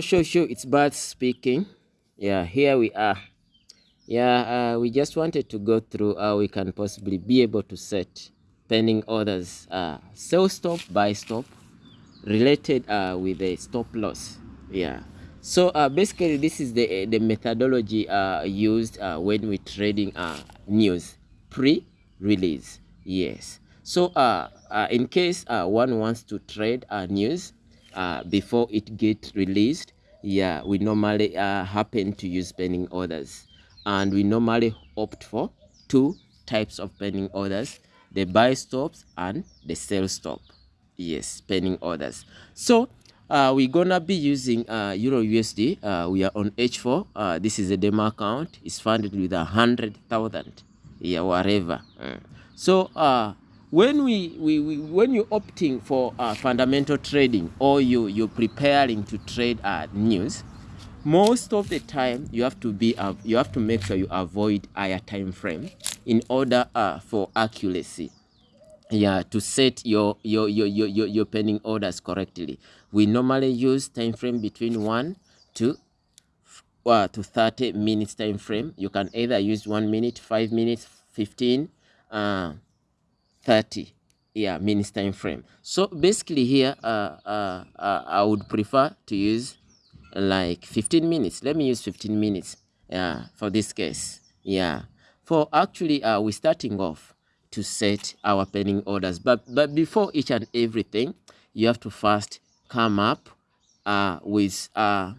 Show show it's Bart speaking. Yeah, here we are. Yeah, uh, we just wanted to go through how we can possibly be able to set pending orders, uh, sell stop, buy stop, related uh, with the stop loss. Yeah. So uh, basically, this is the the methodology uh, used uh, when we're trading uh, news pre-release. Yes. So uh, uh, in case uh, one wants to trade uh, news, uh, before it get released yeah we normally uh, happen to use pending orders. And we normally opt for two types of pending orders the buy stops and the sell stop. Yes pending orders. So uh, we're gonna be using uh, euro usd uh, we are on h4 uh, this is a demo account. It's funded with a hundred thousand. Yeah whatever. Mm. so uh when we, we, we when you're opting for uh, fundamental trading or you you're preparing to trade uh, news most of the time you have to be uh, you have to make sure you avoid higher time frame in order uh, for accuracy. Yeah to set your your, your your your your pending orders correctly. We normally use time frame between 1 to uh, to 30 minutes time frame. You can either use 1 minute 5 minutes 15 uh 30 yeah minutes time frame. So basically here uh, uh, uh, i would prefer to use like 15 minutes. Let me use 15 minutes yeah for this case yeah. For actually uh we're starting off to set our pending orders but but before each and everything you have to first come up uh with uh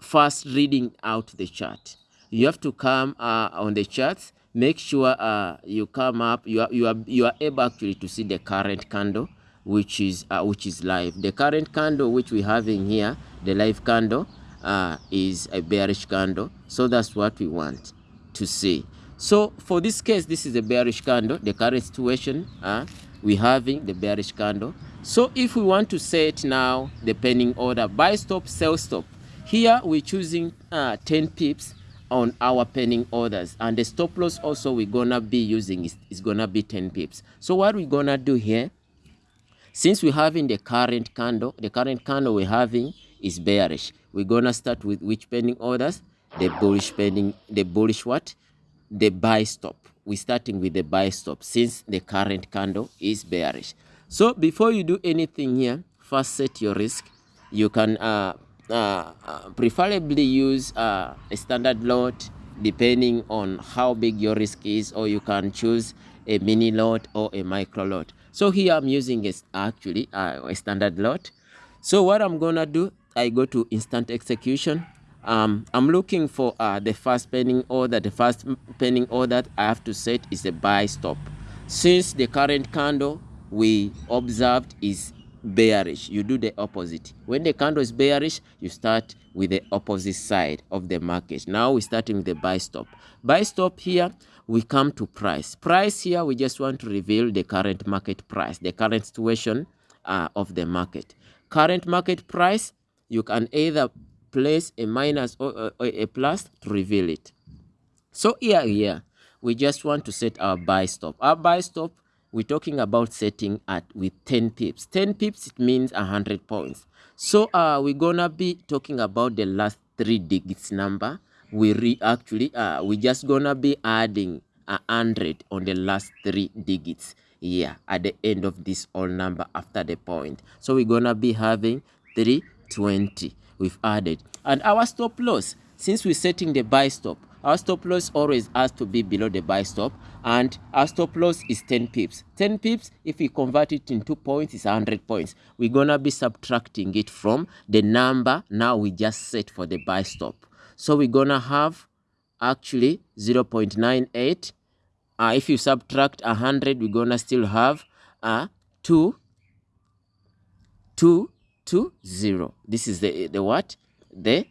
first reading out the chart. You have to come uh on the charts make sure uh, you come up you are, you are you are able actually to see the current candle which is uh, which is live. The current candle which we having here the live candle uh, is a bearish candle. So that's what we want to see. So for this case this is a bearish candle. The current situation uh, we having the bearish candle. So if we want to set now the pending order buy stop sell stop. Here we're choosing uh, 10 pips on our pending orders. And the stop loss also we're gonna be using is, is gonna be 10 pips. So what we're gonna do here since we're having the current candle the current candle we're having is bearish. We're gonna start with which pending orders? The bullish pending the bullish what? The buy stop. We're starting with the buy stop since the current candle is bearish. So before you do anything here first set your risk. You can uh uh, uh, preferably use uh, a standard lot depending on how big your risk is or you can choose a mini lot or a micro lot. So here i'm using a, actually uh, a standard lot. So what i'm gonna do i go to instant execution. Um, i'm looking for uh, the first pending order. The first pending order i have to set is a buy stop. Since the current candle we observed is bearish. You do the opposite. When the candle is bearish you start with the opposite side of the market. Now we're starting with the buy stop. Buy stop here we come to price. Price here we just want to reveal the current market price the current situation uh, of the market. Current market price you can either place a minus or, a plus to reveal it. So here here we just want to set our buy stop. Our buy stop we're talking about setting at with 10 pips. 10 pips it means 100 points. So uh we're gonna be talking about the last three digits number. We re actually uh we just gonna be adding a hundred on the last three digits yeah at the end of this all number after the point. So we're gonna be having 320 we've added. And our stop loss since we're setting the buy stop our stop loss always has to be below the buy stop and our stop loss is 10 pips. 10 pips if we convert it into points is 100 points. We're gonna be subtracting it from the number now we just set for the buy stop so we're gonna have actually 0 0.98 uh, if you subtract 100 we're gonna still have a uh, 2 2 2 0 this is the the what? The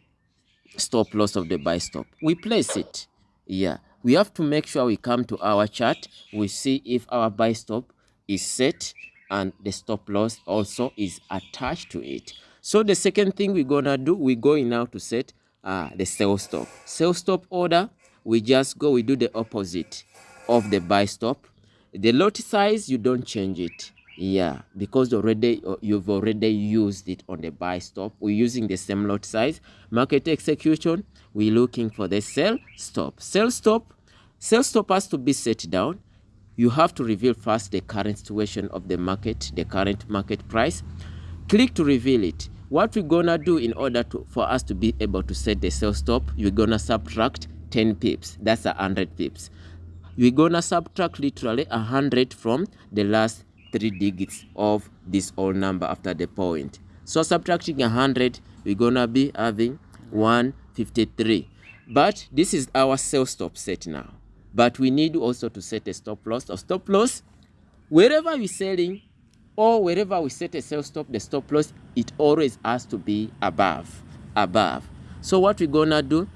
stop loss of the buy stop. We place it yeah we have to make sure we come to our chart. We see if our buy stop is set and the stop loss also is attached to it. So the second thing we're gonna do we're going now to set uh, the sell stop. Sell stop order we just go we do the opposite of the buy stop. The lot size you don't change it yeah because already uh, you've already used it on the buy stop. We're using the same lot size. Market execution we're looking for the sell stop. Sell stop sell stop has to be set down. You have to reveal first the current situation of the market the current market price. Click to reveal it. What we're gonna do in order to for us to be able to set the sell stop you're gonna subtract 10 pips. That's a hundred pips. We're gonna subtract literally a hundred from the last three digits of this whole number after the point. So subtracting a hundred we're gonna be having 153 but this is our sell stop set now. But we need also to set a stop loss. Or stop loss wherever we're selling or wherever we set a sell stop, the stop loss, it always has to be above, above. So what we're gonna do,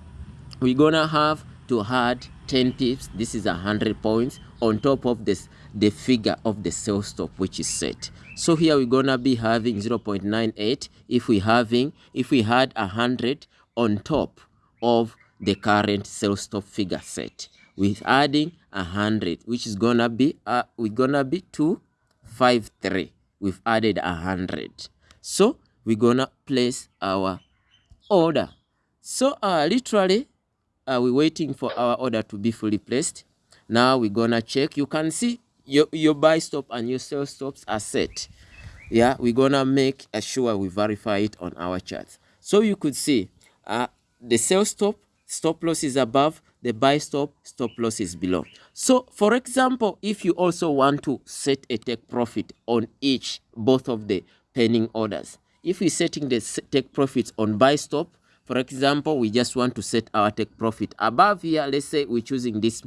we're gonna have to add 10 pips, this is 100 points, on top of this, the figure of the sell stop which is set. So here we're gonna be having 0.98 if we having, if we had a 100 on top of the current sell stop figure set. With adding a 100, which is gonna be, uh, we're gonna be 253 we've added a hundred. So we're gonna place our order. So uh literally uh, we're waiting for our order to be fully placed. Now we're gonna check. You can see your your buy stop and your sell stops are set yeah we're gonna make sure we verify it on our chart. So you could see uh the sell stop stop loss is above the buy stop stop loss is below. So for example if you also want to set a take profit on each both of the pending orders if we're setting the take profits on buy stop for example we just want to set our take profit above here let's say we're choosing this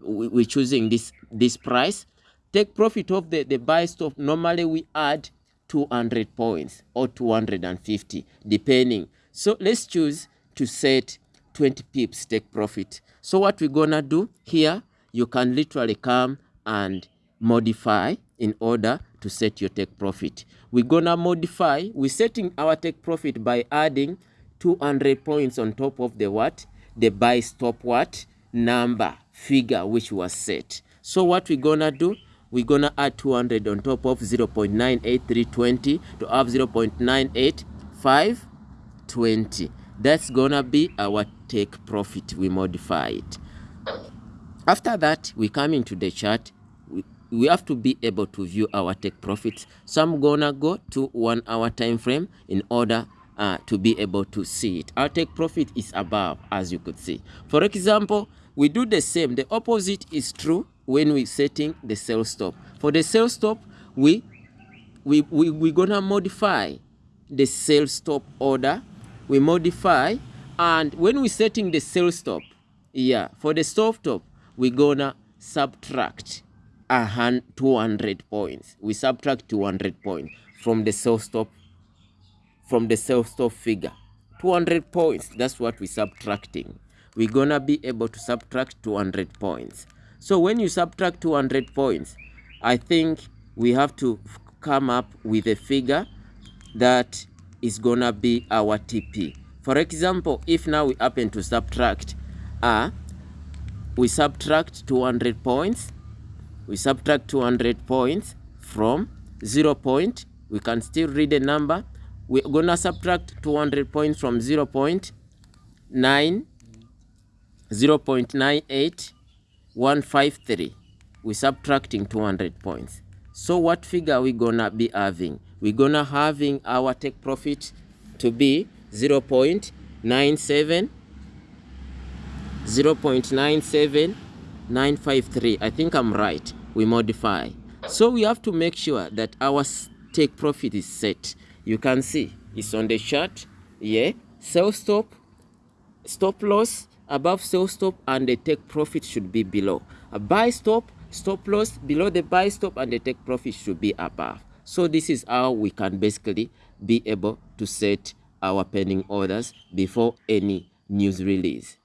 we're choosing this this price take profit of the the buy stop. Normally we add 200 points or 250 depending. So let's choose to set 20 pips. Take profit. So what we're gonna do here you can literally come and modify in order to set your take profit. We're gonna modify. We're setting our take profit by adding 200 points on top of the what? The buy stop what? Number figure which was set. So what we're gonna do we're gonna add 200 on top of 0 0.98320 to have 0 0.98520 that's gonna be our take profit we modify it after that we come into the chart. We, we have to be able to view our take profits so i'm gonna go to one hour time frame in order uh, to be able to see it. Our take profit is above as you could see. For example we do the same. The opposite is true when we setting the sell stop. For the sell stop we we we we gonna modify the sell stop order. We modify and when we're setting the sell stop yeah for the stop stop we're gonna subtract a hundred 200 points. We subtract 200 points from the sell stop from the sell stop figure. 200 points that's what we're subtracting. We're gonna be able to subtract 200 points so when you subtract 200 points i think we have to come up with a figure that is gonna be our TP. For example, if now we happen to subtract, uh, we subtract 200 points, we subtract 200 points from 0 point, we can still read the number. We're gonna subtract 200 points from 0 0.9, 0 0.98153. We're subtracting 200 points. So what figure are we gonna be having? we're gonna having our take profit to be 0 0.97 0 0.97953 i think i'm right. We modify. So we have to make sure that our take profit is set. You can see it's on the chart. Yeah. Sell stop. Stop loss above sell stop and the take profit should be below. A buy stop stop loss below the buy stop and the take profit should be above. So this is how we can basically be able to set our pending orders before any news release